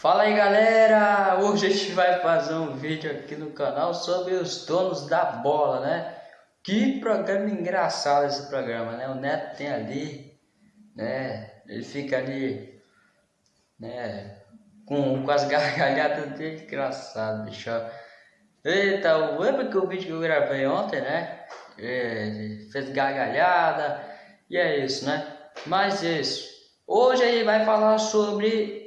Fala aí galera, hoje a gente vai fazer um vídeo aqui no canal sobre os donos da bola, né? Que programa engraçado esse programa, né? O Neto tem ali, né? Ele fica ali, né? Com, com as gargalhadas dele, engraçado, bicho. Eita, lembra que o vídeo que eu gravei ontem, né? É, fez gargalhada, e é isso, né? Mas isso, hoje ele vai falar sobre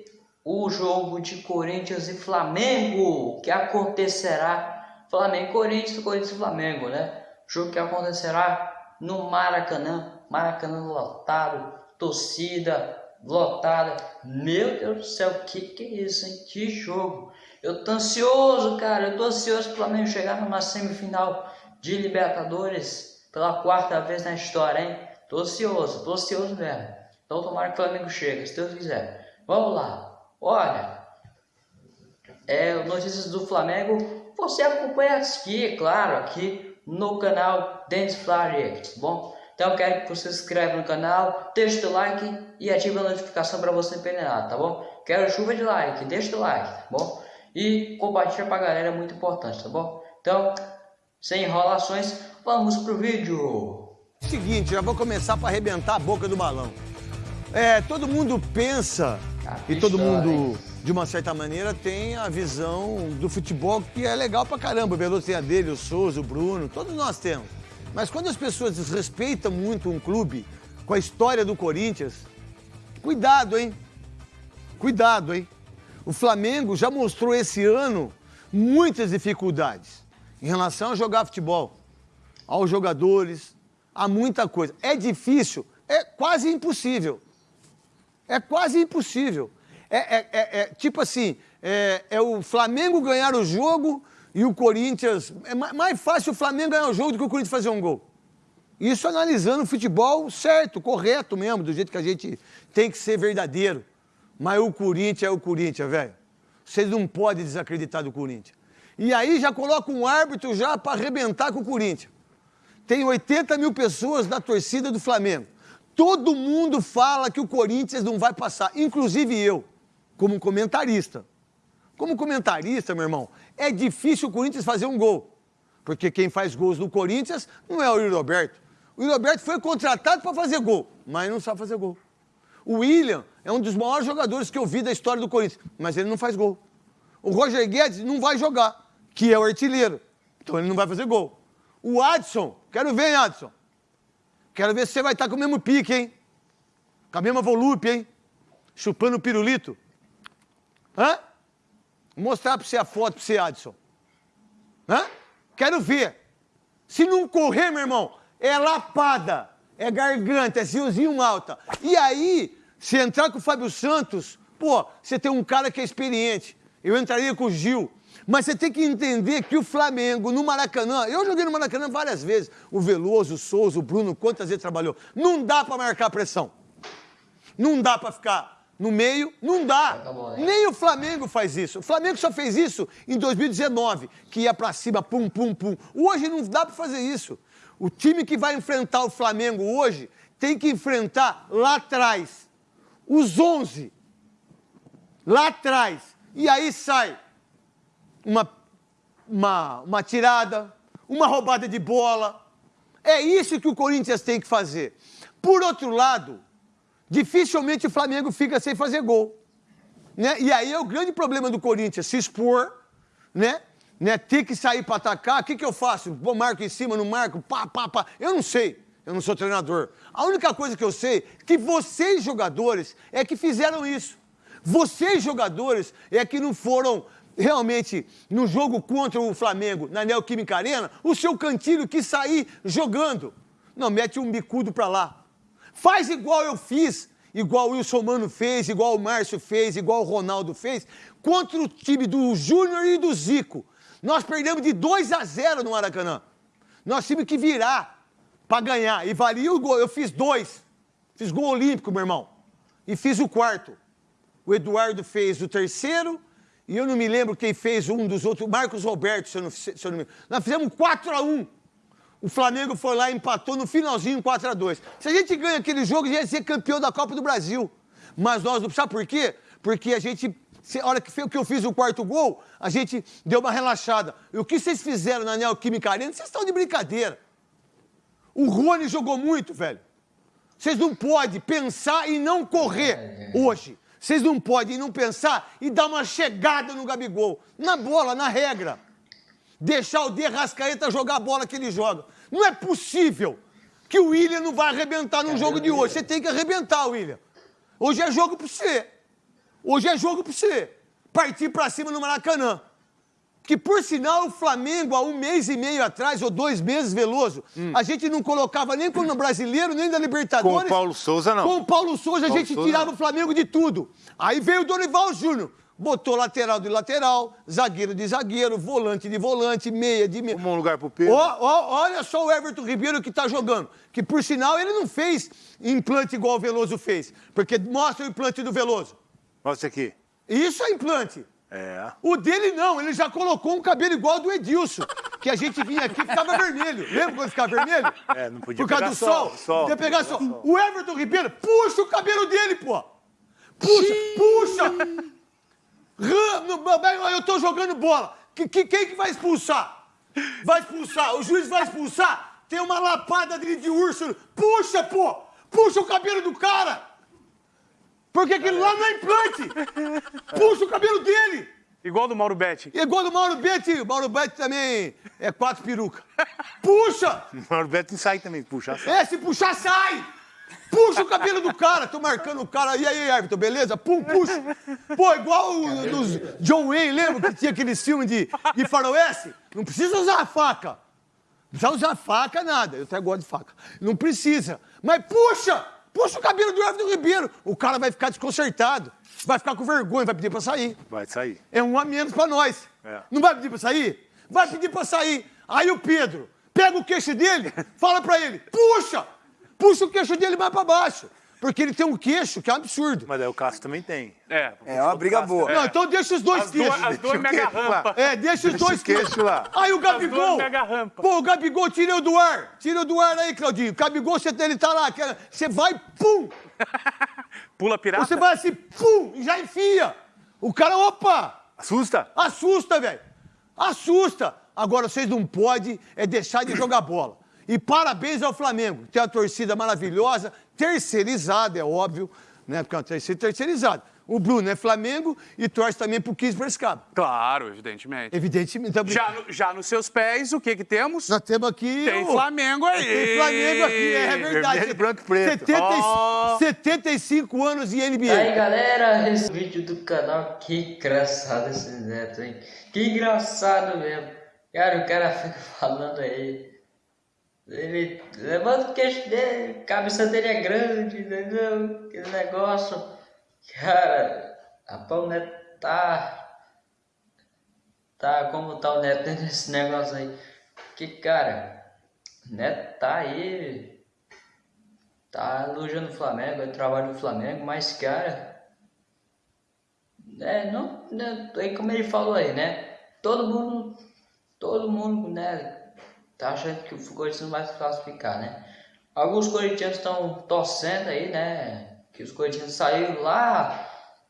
o jogo de Corinthians e Flamengo, que acontecerá, Flamengo Corinthians, Corinthians e Flamengo, né? Jogo que acontecerá no Maracanã, Maracanã lotado, torcida lotada. Meu Deus do céu, que que é isso, hein? Que jogo! Eu tô ansioso, cara, eu tô ansioso pro Flamengo chegar numa semifinal de Libertadores pela quarta vez na história, hein? Tô ansioso, tô ansioso mesmo. Então tomara que o Flamengo chegue, se Deus quiser. Vamos lá. Olha, é, notícias do Flamengo, você acompanha aqui, claro, aqui no canal Dentes Flyer, tá bom? Então quero que você se inscreva no canal, deixe o like e ative a notificação para você não perder nada, tá bom? Quero chuva de like, deixa o like, tá bom? E compartilha pra galera, é muito importante, tá bom? Então, sem enrolações, vamos pro vídeo! Seguinte, já vou começar para arrebentar a boca do balão. É, todo mundo pensa e todo mundo, de uma certa maneira, tem a visão do futebol que é legal pra caramba. O Veloso tem a dele, o Souza, o Bruno, todos nós temos. Mas quando as pessoas desrespeitam muito um clube com a história do Corinthians, cuidado, hein? Cuidado, hein? O Flamengo já mostrou esse ano muitas dificuldades em relação a jogar futebol, aos jogadores, a muita coisa. É difícil, é quase impossível. É quase impossível. É, é, é, é tipo assim, é, é, o Flamengo ganhar o jogo e o Corinthians. É mais fácil o Flamengo ganhar o jogo do que o Corinthians fazer um gol. Isso analisando o futebol certo, correto mesmo, do jeito que a gente tem que ser verdadeiro. Mas o Corinthians é o Corinthians, velho. Vocês não podem desacreditar do Corinthians. E aí já coloca um árbitro já para arrebentar com o Corinthians. Tem 80 mil pessoas na torcida do Flamengo. Todo mundo fala que o Corinthians não vai passar, inclusive eu, como comentarista. Como comentarista, meu irmão, é difícil o Corinthians fazer um gol. Porque quem faz gols no Corinthians não é o Yuri Roberto. O Yuri Roberto foi contratado para fazer gol, mas não sabe fazer gol. O William é um dos maiores jogadores que eu vi da história do Corinthians, mas ele não faz gol. O Roger Guedes não vai jogar, que é o artilheiro. Então ele não vai fazer gol. O Adson, quero ver, hein, Adson? Quero ver se você vai estar com o mesmo pique, hein? Com a mesma volúpia, hein? Chupando pirulito. Hã? Vou mostrar para você a foto para você, Adson. Hã? Quero ver. Se não correr, meu irmão, é lapada, é garganta, é ziozinho alta. E aí, se entrar com o Fábio Santos, pô, você tem um cara que é experiente. Eu entraria com o Gil. Mas você tem que entender que o Flamengo, no Maracanã, eu joguei no Maracanã várias vezes, o Veloso, o Souza, o Bruno, quantas vezes trabalhou. Não dá para marcar pressão. Não dá para ficar no meio, não dá. Né? Nem o Flamengo faz isso. O Flamengo só fez isso em 2019, que ia para cima, pum, pum, pum. Hoje não dá para fazer isso. O time que vai enfrentar o Flamengo hoje tem que enfrentar lá atrás os 11. Lá atrás. E aí sai uma, uma, uma tirada, uma roubada de bola. É isso que o Corinthians tem que fazer. Por outro lado, dificilmente o Flamengo fica sem fazer gol. Né? E aí é o grande problema do Corinthians, se expor, né? né? Ter que sair para atacar, o que, que eu faço? Vou marco em cima, não marco, pá, pá, pá. Eu não sei, eu não sou treinador. A única coisa que eu sei é que vocês, jogadores, é que fizeram isso. Vocês, jogadores, é que não foram realmente no jogo contra o Flamengo, na Neoquímica Arena, o seu cantilho quis sair jogando. Não, mete um bicudo para lá. Faz igual eu fiz, igual o Wilson Mano fez, igual o Márcio fez, igual o Ronaldo fez, contra o time do Júnior e do Zico. Nós perdemos de 2 a 0 no Maracanã. Nós tivemos que virar para ganhar. E valia o gol. Eu fiz dois. Fiz gol olímpico, meu irmão. E fiz o quarto. O Eduardo fez o terceiro e eu não me lembro quem fez um dos outros, Marcos Roberto, se eu não, se eu não me lembro. Nós fizemos 4 a 1 O Flamengo foi lá e empatou no finalzinho 4 a 2 Se a gente ganha aquele jogo, a gente ia ser campeão da Copa do Brasil. Mas nós não. Sabe por quê? Porque a gente a hora que, que eu fiz o quarto gol, a gente deu uma relaxada. E o que vocês fizeram na Neoquímica Arena, vocês estão de brincadeira. O Rony jogou muito, velho. Vocês não podem pensar e não correr hoje. Vocês não podem não pensar e dar uma chegada no Gabigol. Na bola, na regra. Deixar o De Rascaeta jogar a bola que ele joga. Não é possível que o William não vai arrebentar no jogo de hoje. Você tem que arrebentar, William. Hoje é jogo pra você. Hoje é jogo pra você. Partir pra cima no Maracanã. Que, por sinal, o Flamengo, há um mês e meio atrás, ou dois meses, Veloso, hum. a gente não colocava nem como brasileiro, nem da Libertadores. Com o Paulo Souza, não. Com o Paulo Souza, Paulo a gente Souza, tirava não. o Flamengo de tudo. Aí veio o Dorival Júnior. Botou lateral de lateral, zagueiro de zagueiro, volante de volante, meia de meia. Um lugar pro Pedro. olha só o Everton Ribeiro que tá jogando. Que, por sinal, ele não fez implante igual o Veloso fez. Porque mostra o implante do Veloso. Mostra aqui. Isso é implante. É. O dele não, ele já colocou um cabelo igual ao do Edilson. Que a gente vinha aqui e ficava vermelho. Lembra quando ficava vermelho? É, não podia Por causa do sol. sol. sol. Podia pegar sol. sol. O Everton Ribeiro, puxa o cabelo dele, pô. Puxa, puxa. Eu tô jogando bola. Que, que, quem que vai expulsar? Vai expulsar. O juiz vai expulsar. Tem uma lapada dele de urso. Puxa, pô. Puxa o cabelo do cara. Porque aquilo lá não é implante. Puxa o cabelo dele. Igual do Mauro Betti. Igual do Mauro Betti. O Mauro Betti também é quatro peruca. Puxa! O Mauro Betti sai também, puxar sai. É, se puxar, sai! Puxa o cabelo do cara. Tô marcando o cara. E aí, Everton, beleza? Pum, puxa. Pô, igual o, dos John Wayne, lembra que tinha aqueles filmes de, de faroeste? Não precisa usar a faca. Não precisa usar faca, nada. Eu até gosto de faca. Não precisa. Mas puxa! Puxa o cabelo do Everton Ribeiro. O cara vai ficar desconcertado. Vai ficar com vergonha, vai pedir pra sair. Vai sair. É um a menos pra nós. É. Não vai pedir pra sair? Vai pedir pra sair. Aí o Pedro pega o queixo dele, fala pra ele, puxa! Puxa o queixo dele mais pra baixo. Porque ele tem um queixo que é um absurdo. Mas aí o Cássio também tem. É, é uma briga boa. É. Não, então deixa os dois as queixos. Duas, as duas mega rampa. É, deixa os dois queixos lá. Aí o Gabigol. mega rampa. Pô, o Gabigol tirou do ar. Tira do ar aí, Claudinho. O Gabigol, você, ele tá lá. Você vai, pum! Pula pirata? Você vai assim, pum! E já enfia. O cara, opa! Assusta? Assusta, velho. Assusta. Agora, vocês não podem é deixar de jogar bola. E parabéns ao Flamengo, tem uma torcida maravilhosa, terceirizada, é óbvio, né? Porque é uma torcida terceirizada. O Bruno é Flamengo e torce também pro 15 Piracicaba. Claro, evidentemente. Evidentemente. Então, já, no, já nos seus pés, o que que temos? Nós temos aqui... Tem o... Flamengo aí. Tem Flamengo aqui, é, verdade. Vermelho, branco e preto. 70, oh. 75 anos de NBA. Aí, galera, esse vídeo do canal, que engraçado esse neto, hein? Que engraçado mesmo. Cara, o cara fica falando aí ele levanta o queixo dele, a cabeça dele é grande, entendeu? Aquele negócio. Cara, rapaz, o Neto tá. Tá, como tá o Neto nesse negócio aí? Que, cara, Neto tá aí. Tá elogiando o Flamengo, é trabalho do Flamengo, mas, cara. É, não, né, é como ele falou aí, né? Todo mundo. Todo mundo, né? Tá achando que o Corinthians vai se classificar, né? Alguns corintianos estão torcendo aí, né? Que os corintianos saíram lá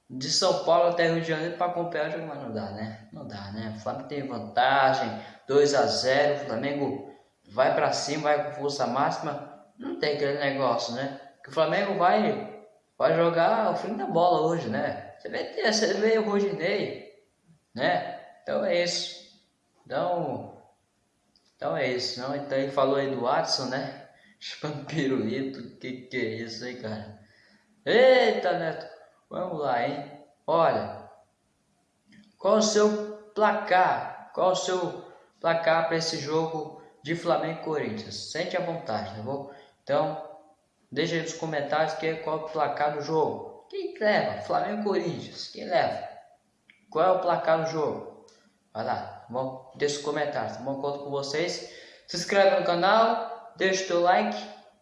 de São Paulo até Rio de Janeiro para acompanhar o jogo, mas não dá, né? Não dá, né? O Flamengo tem vantagem, 2 a 0 o Flamengo vai para cima, vai com força máxima. Não tem aquele negócio, né? Que o Flamengo vai, vai jogar o fim da bola hoje, né? Você vê, você vê o Rodinei, né? Então é isso. Então, então é isso, não? Então ele falou aí do Watson, né? Chupando pirulito, que que é isso aí, cara? Eita, Neto! Vamos lá, hein? Olha, qual o seu placar? Qual o seu placar para esse jogo de Flamengo e Corinthians? Sente à vontade, tá bom? Então, deixa aí nos comentários que é qual o placar do jogo. Quem leva? Flamengo e Corinthians. Quem leva? Qual é o placar do jogo? Vai lá bom? Deixa os comentários, tá bom? Conto com vocês. Se inscreve no canal, deixa o teu like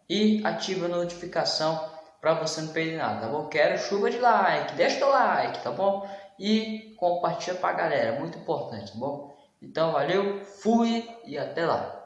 e ativa a notificação para você não perder nada, tá bom? Quero chuva de like, deixa o teu like, tá bom? E compartilha pra galera, muito importante, tá bom? Então valeu, fui e até lá.